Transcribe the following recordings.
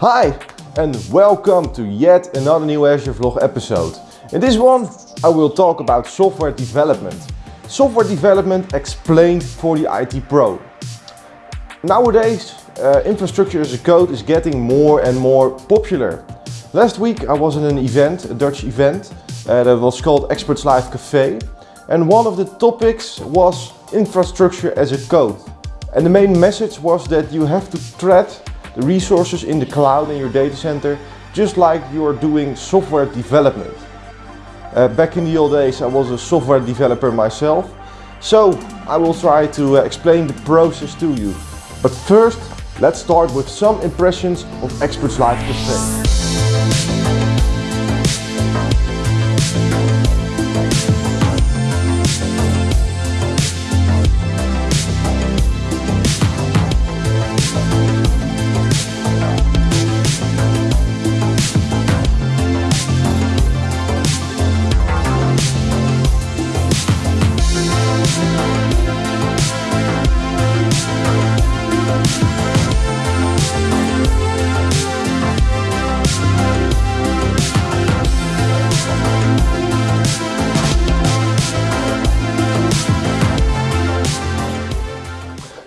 Hi and welcome to yet another new Azure Vlog episode. In this one I will talk about software development. Software development explained for the IT pro. Nowadays uh, infrastructure as a code is getting more and more popular. Last week I was in an event, a Dutch event, uh, that was called Experts Live Cafe and one of the topics was infrastructure as a code. And the main message was that you have to thread the resources in the cloud in your data center just like you are doing software development. Uh, back in the old days I was a software developer myself so I will try to uh, explain the process to you. But first let's start with some impressions of Experts Live Cafe.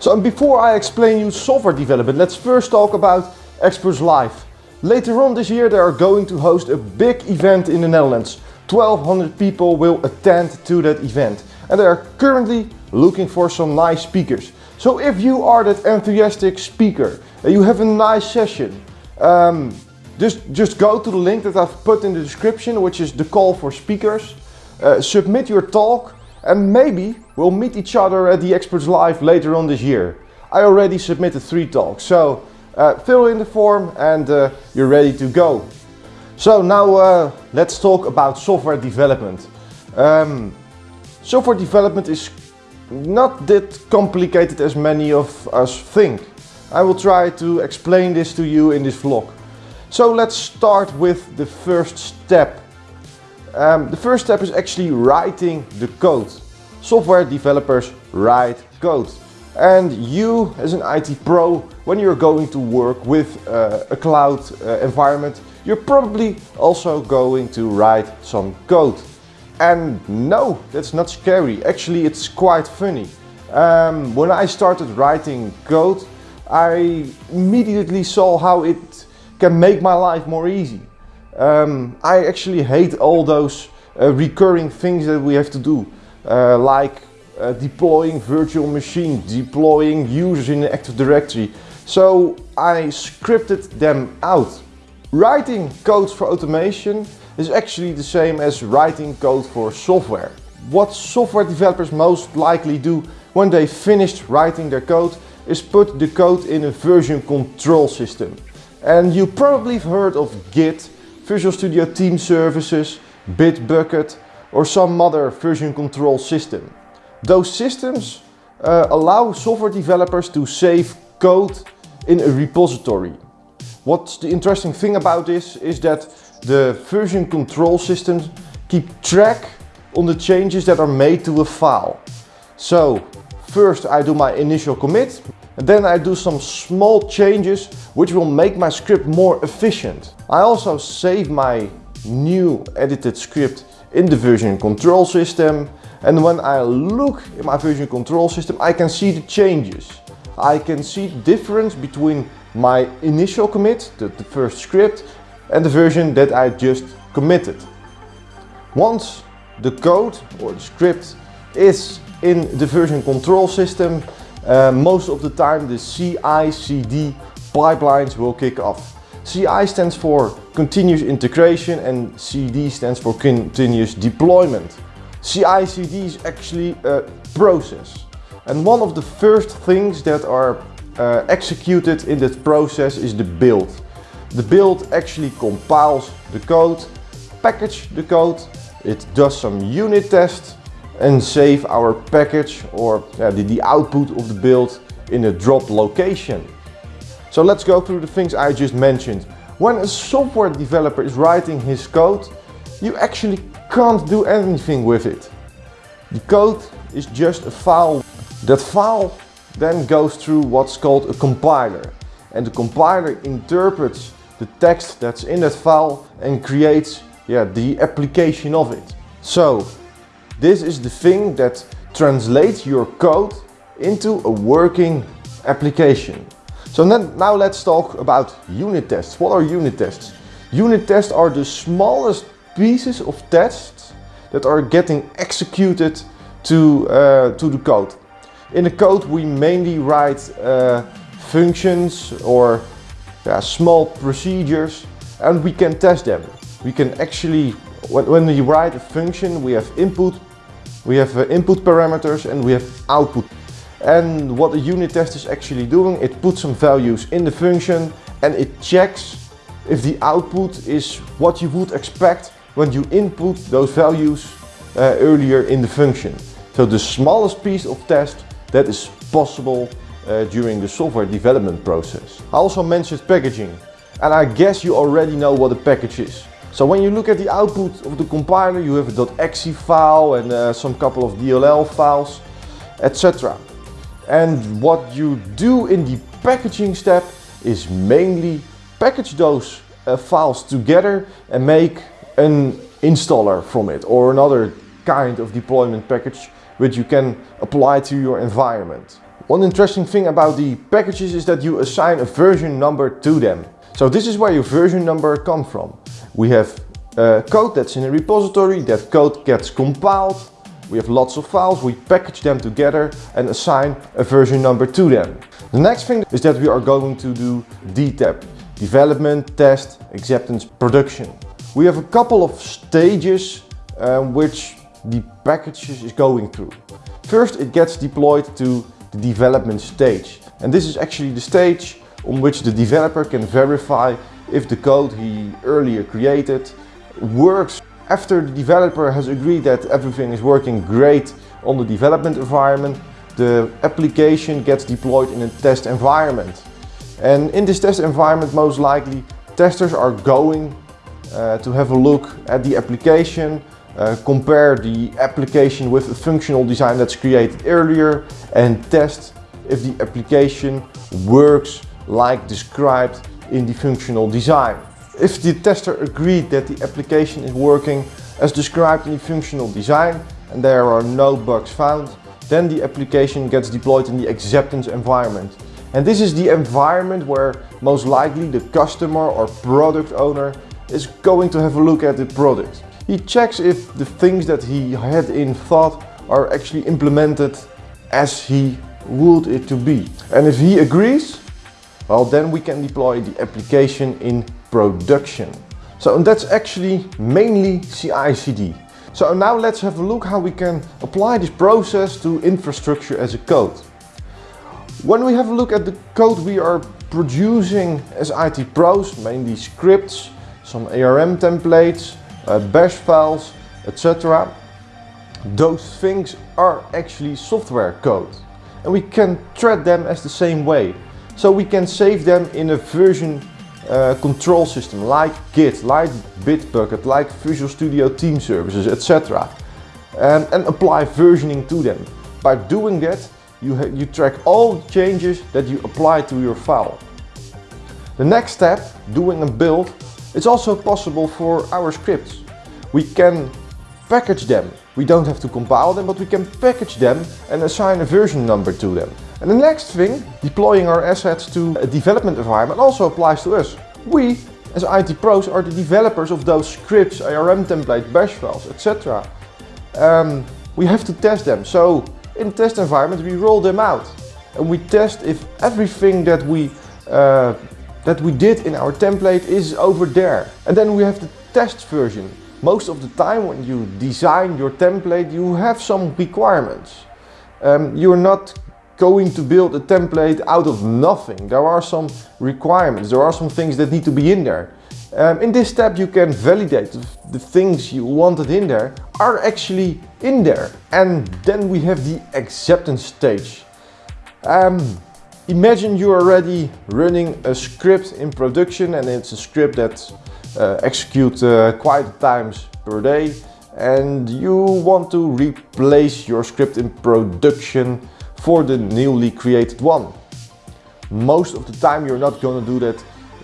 So and before I explain you software development, let's first talk about Experts Live. Later on this year they are going to host a big event in the Netherlands. 1200 people will attend to that event and they are currently looking for some nice speakers. So if you are that enthusiastic speaker and you have a nice session, um, just, just go to the link that I've put in the description, which is the call for speakers. Uh, submit your talk and maybe we'll meet each other at the Experts Live later on this year. I already submitted three talks, so uh, fill in the form and uh, you're ready to go. So now uh, let's talk about software development. Um, software development is not that complicated as many of us think. I will try to explain this to you in this vlog. So let's start with the first step um, the first step is actually writing the code. Software developers write code. And you as an IT pro, when you're going to work with uh, a cloud uh, environment, you're probably also going to write some code. And no, that's not scary. Actually, it's quite funny. Um, when I started writing code, I immediately saw how it can make my life more easy. Um, I actually hate all those uh, recurring things that we have to do, uh, like uh, deploying virtual machines, deploying users in the Active Directory. So I scripted them out. Writing codes for automation is actually the same as writing code for software. What software developers most likely do when they finished writing their code is put the code in a version control system. And you probably have heard of Git Visual Studio Team Services, Bitbucket or some other version control system. Those systems uh, allow software developers to save code in a repository. What's the interesting thing about this is that the version control systems keep track on the changes that are made to a file. So first I do my initial commit and then I do some small changes which will make my script more efficient. I also save my new edited script in the version control system and when I look in my version control system I can see the changes. I can see the difference between my initial commit, the, the first script, and the version that I just committed. Once the code or the script is in the version control system, uh, most of the time the CI-CD pipelines will kick off. CI stands for continuous integration and CD stands for continuous deployment. CI-CD is actually a process. And one of the first things that are uh, executed in that process is the build. The build actually compiles the code, package the code, it does some unit tests and save our package or uh, the, the output of the build in a drop location. So let's go through the things I just mentioned. When a software developer is writing his code, you actually can't do anything with it. The code is just a file. That file then goes through what's called a compiler. And the compiler interprets the text that's in that file and creates yeah, the application of it. So this is the thing that translates your code into a working application. So then, now let's talk about unit tests. What are unit tests? Unit tests are the smallest pieces of tests that are getting executed to, uh, to the code. In the code we mainly write uh, functions or yeah, small procedures and we can test them. We can actually, when, when we write a function, we have input, we have uh, input parameters and we have output. And what a unit test is actually doing, it puts some values in the function and it checks if the output is what you would expect when you input those values uh, earlier in the function. So the smallest piece of test that is possible uh, during the software development process. I also mentioned packaging and I guess you already know what a package is. So when you look at the output of the compiler you have a .exe file and uh, some couple of DLL files etc. And what you do in the packaging step is mainly package those uh, files together and make an installer from it or another kind of deployment package which you can apply to your environment. One interesting thing about the packages is that you assign a version number to them. So this is where your version number comes from. We have uh, code that's in a repository, that code gets compiled, we have lots of files, we package them together and assign a version number to them. The next thing is that we are going to do DTAP, development, test, acceptance, production. We have a couple of stages um, which the packages is going through. First it gets deployed to the development stage and this is actually the stage on which the developer can verify if the code he earlier created works after the developer has agreed that everything is working great on the development environment, the application gets deployed in a test environment. And in this test environment, most likely, testers are going uh, to have a look at the application, uh, compare the application with a functional design that's created earlier and test if the application works like described in the functional design. If the tester agreed that the application is working as described in the functional design and there are no bugs found, then the application gets deployed in the acceptance environment. And this is the environment where most likely the customer or product owner is going to have a look at the product. He checks if the things that he had in thought are actually implemented as he would it to be. And if he agrees, well then we can deploy the application in production. So that's actually mainly CI/CD. So now let's have a look how we can apply this process to infrastructure as a code. When we have a look at the code we are producing as IT pros, mainly scripts, some ARM templates, uh, bash files, etc. Those things are actually software code and we can treat them as the same way. So we can save them in a version uh, control system like Git, like Bitbucket, like Visual Studio Team Services, etc. Um, and apply versioning to them. By doing that, you, you track all changes that you apply to your file. The next step, doing a build, it's also possible for our scripts. We can package them. We don't have to compile them, but we can package them and assign a version number to them. And the next thing, deploying our assets to a development environment also applies to us. We, as IT pros, are the developers of those scripts, ARM templates, bash files, etc. Um, we have to test them. So in the test environment, we roll them out and we test if everything that we uh, that we did in our template is over there. And then we have the test version. Most of the time when you design your template, you have some requirements. Um, you're not going to build a template out of nothing. There are some requirements, there are some things that need to be in there. Um, in this step you can validate the things you wanted in there are actually in there. And then we have the acceptance stage. Um, imagine you're already running a script in production and it's a script that uh, executes uh, quite times per day and you want to replace your script in production for the newly created one. Most of the time you're not going to do that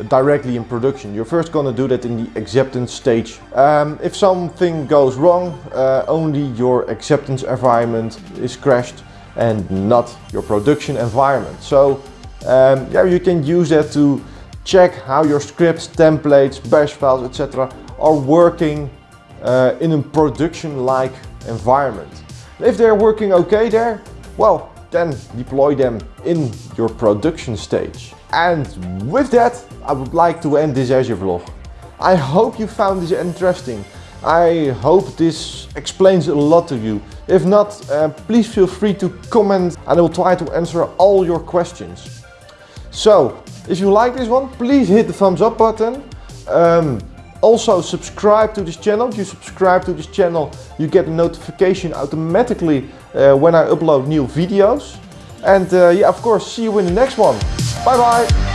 directly in production. You're first gonna do that in the acceptance stage. Um, if something goes wrong, uh, only your acceptance environment is crashed and not your production environment. So um, yeah, you can use that to check how your scripts, templates, bash files, etc. are working uh, in a production-like environment. If they're working okay there, well, then deploy them in your production stage. And with that, I would like to end this Azure vlog. I hope you found this interesting. I hope this explains a lot to you. If not, uh, please feel free to comment and I will try to answer all your questions. So, if you like this one, please hit the thumbs up button. Um, also subscribe to this channel. If you subscribe to this channel, you get a notification automatically uh, when I upload new videos. And uh, yeah, of course, see you in the next one. Bye bye.